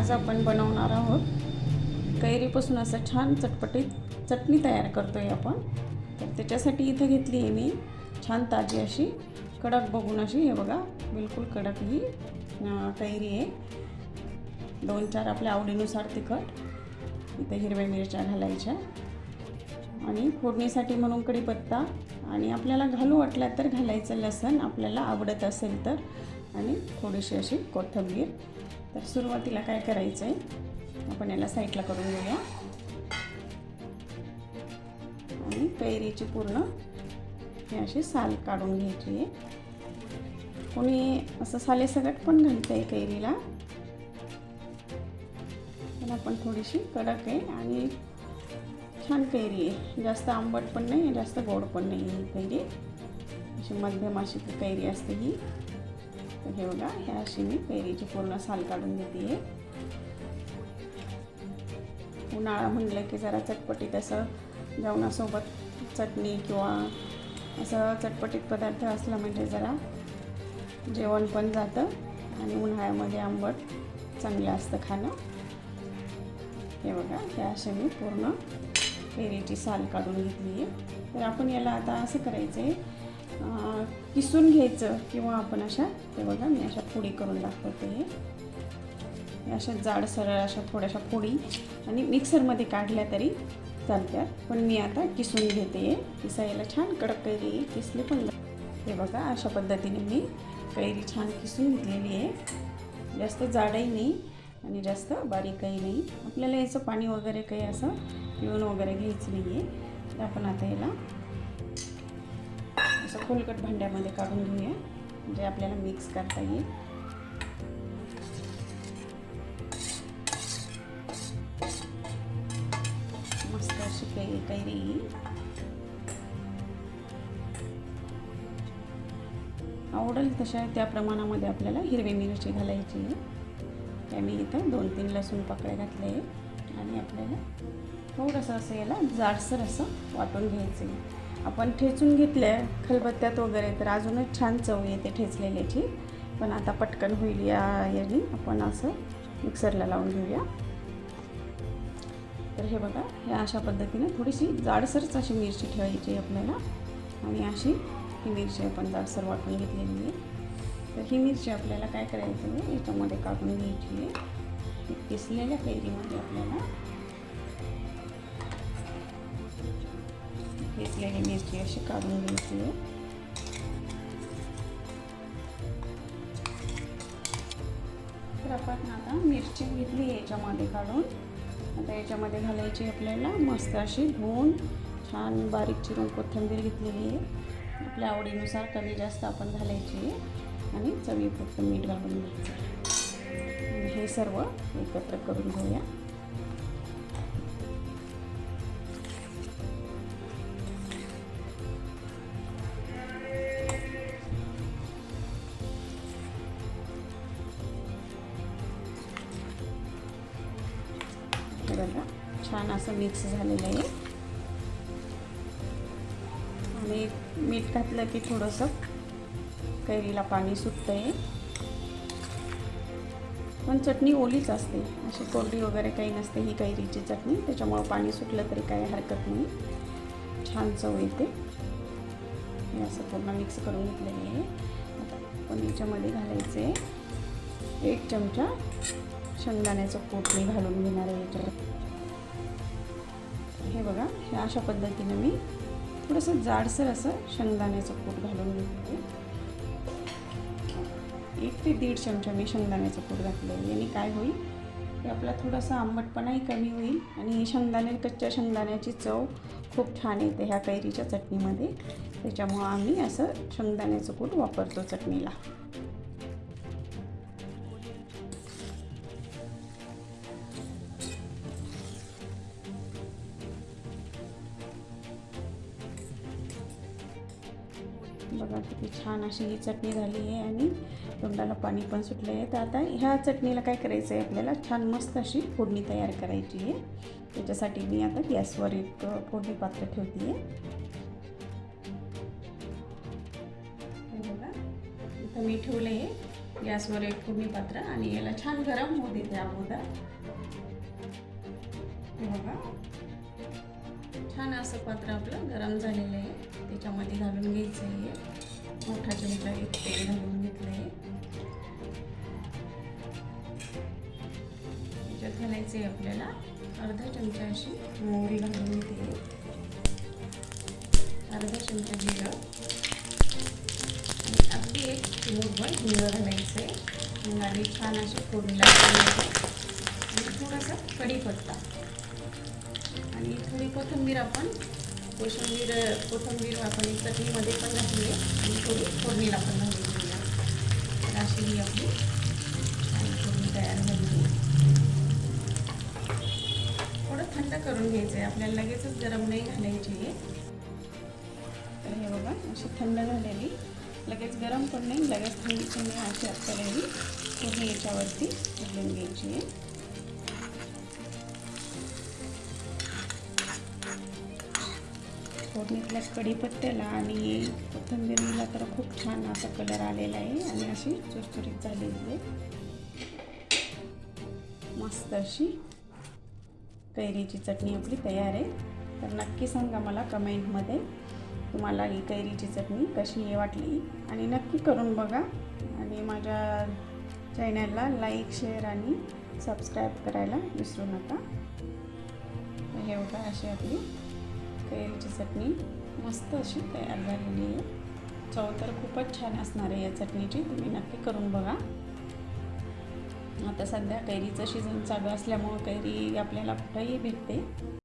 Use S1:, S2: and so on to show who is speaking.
S1: आज आपण बनवणार आहोत. कैरीपासून असं छान चटपटीत चटणी तयार करतो आहे आपण. तर त्याच्यासाठी इथं घेतली आहे मी छान ताजी अशी कडक बघून अशी. हे बघा बिलकुल कडक ही कैरी आहे. दोन चार आपल्या आवडीनुसार तिखट इथे हिरव्या मिरच्या घालायच्या. आणि फोडणीसाठी म्हणून कढीपत्ता. आणि आपल्याला घालू वाटला तर घालायचं लसण आपल्याला आवडत असेल तर. आणि थोडीशी अशी कोथिंबीर. तर सुरुवातीला काय करायचं आहे आपण याला साईडला करून घेऊया. आणि कैरीची पूर्ण हे अशी साल काढून घ्यायची आहे. कोणी असं सालेसगट पण घालतं आहे कैरीला. पण आपण थोडीशी कडक आहे आणि छान कैरी आहे. जास्त आंबट पण नाही जास्त गोड पण नाही ही कैरी. अशी मध्यम अशी कैरी असते ही. तर हे बघा ह्या अशी मी कैरीची पूर्ण साल काढून घेते आहे उन्हाळा म्हणलं की जरा चटपटीत असं जेवणासोबत चटणी किंवा असं चटपटीत पदार्थ असला म्हणजे जरा जेवण पण जातं आणि उन्हाळ्यामध्ये आंबट चांगलं असतं खाणं. हे बघा हे असे मी पूर्ण पेरीची साल काढून घेतली आहे तर आपण याला आता असं करायचं आहे किसून घ्यायचं किंवा आपण अशा ते बघा मी अशा फोडी करून दाखवते हे. अशा जाड सरळ अशा थोड्याशा फोडी आणि मिक्सरमध्ये काढल्या तरी चालतात पण मी आता किसून घेते किसायला छान कडक कैरी किसली पण हे बघा अशा पद्धतीने मी कैरी छान किसून घेतलेली आहे. जास्त जाडही नाही आणि जास्त बारीकही नाही. आपल्याला याचं पाणी वगैरे काही असं पिऊन वगैरे घ्यायचं नाही आहे आपण आता याला असं खोलकट भांड्यामध्ये काढून घेऊया. म्हणजे आपल्याला मिक्स करता येईल. मस्त अशी काही कैरी आवडेल तशा त्या प्रमाणामध्ये आपल्याला हिरवी मिरची घालायची आहे. त्या मी इथं दोन तीन लसूण पाकळ्या घातले आहे आणि आपल्याला थोडंसं असं याला जाडसर असं वाटून घ्यायचं आहे. आपण ठेचून घेतल्या खलबत्त्यात वगैरे तर अजूनच छान चव येते ठेचलेल्याची. पण आता पटकन होईल या याने. आपण असं मिक्सरला लावून घेऊया. तर हे बघा ह्या अशा पद्धतीने थोडीशी जाडसरच अशी मिरची ठेवायची आपल्याला. आणि अशी ही मिरची आपण जाडसर वाटून घेतलेली आहे. तर ही मिरची आपल्याला काय करायची आहे? याच्यामध्ये काढून घ्यायची आहे. किसलेल्या कैरीमध्ये आपल्याला किसलेली मिरची अशी काढून घ्यायची आहे तर आपण आता मिरची घेतली याच्यामध्ये काढून आता याच्यामध्ये घालायची आपल्याला मस्त अशी धुवून छान बारीक चिरून कोथिंबीर घेतलेली आहे. आपल्या आवडीनुसार कमी जास्त आपण घालायची आहे. आणि चवीपुरतं मीठ घालून घ्यायचं. हे सर्व एकत्र करून घेऊया. बघा. छान असं मिक्स झालेलं आहे. आणि मीठ घातलं की थोडंसं कैरीला पाणी सुटतं आहे पण चटणी ओलीच असते. अशी कोरडी वगैरे काही नसते ही कैरीची चटणी. त्याच्यामुळं पाणी सुटलं तरी काही हरकत नाही. छान चव येते. हे असं पूर्ण मिक्स करून घेतलेली आहे. आता पण याच्यामध्ये घालायचे एक चमचा शेंगदाण्याचं कूट मी घालून घेणार आहे याच्यावर. हे बघा हे अशा पद्धतीने मी थोडंसं जाडसर असं शेंगदाण्याचं कूट घालून घेते. एक ते दीड चमचा मी शेंगदाण्याचं कूट घातलं आहे याने काय होईल? की आपला थोडासा आंबटपणाही कमी होईल आणि शेंगदाणे कच्च्या शेंगदाण्याची चव खूप छान येते ह्या कैरीच्या चटणीमध्ये. त्याच्यामुळं आम्ही असं शेंगदाण्याचं कूट वापरतो चटणीला. बघा किती छान अशी ही चटणी झाली आहे आणि तोंडाला पाणी पण सुटलं आहे तर आता ह्या चटणीला काय करायचं आहे आपल्याला? छान मस्त अशी फोडणी तयार करायची आहे. त्याच्यासाठी मी आता गॅसवर एक फोडणी पात्र ठेवते आहे बघा इथं मी ठेवलं आहे गॅसवर एक फोडणी पात्र आणि याला छान गरम होऊ देते अगोदर. हे बघा. छान असं पात्र आपलं गरम झालेलं आहे. त्याच्यामध्ये घालून घ्यायचं आहे. मोठा चमचा एक तेल घालून घेतलं आहे त्याच्यात घालायचं आहे आपल्याला अर्धा चमचा अशी मोहरी घालून घेते. अर्धा चमचा जिरं. आणि अगदी एक चिमूटभर हिंग घालायचं आहे हिंगाने छान अशी फोडणी लागली आणि थोडासा कढीपत्ता. आणि थोडी कोथिंबीर आपण कोशिंबीर कोथिंबीर आपण चटणीमध्ये पण घातली आहे. आणि थोडी फोडणीला पण घालून घेऊया. तर अशी ही आपली फोडणी तयार झाली थोडं थंड करून घ्यायचं आहे आपल्याला लगेचच गरम नाही घालायची आहे. तर हे बघा अशी थंड झालेली. लगेच गरम पण नाही लगेच थंडी पण नाही अशी आपल्याला ही पूर्ण याच्यावरती घालून घ्यायची आहे. फोडणीतल्याच कढीपत्त्याला आणि कोथिंबीरीला तर खूप छान असा कलर आलेला आहे आणि अशी चुरचुरीत झालेली आहे. मस्त अशी कैरीची चटणी आपली तयार आहे. तर नक्की सांगा मला कमेंटमध्ये तुम्हाला ही कैरीची चटणी कशी वाटली. आणि नक्की करून बघा. आणि माझ्या चॅनलला लाईक शेअर आणि सबस्क्राईब करायला विसरू नका. हे बघा अशी आपली कैरीची चटणी. मस्त अशी तयार झालेली आहे. चव तर खूपच छान असणार आहे या चटणीची. तुम्ही नक्की करून बघा. आता सध्या कैरीचं सीझन चालू असल्यामुळं कैरी आपल्याला कुठंही भेटते.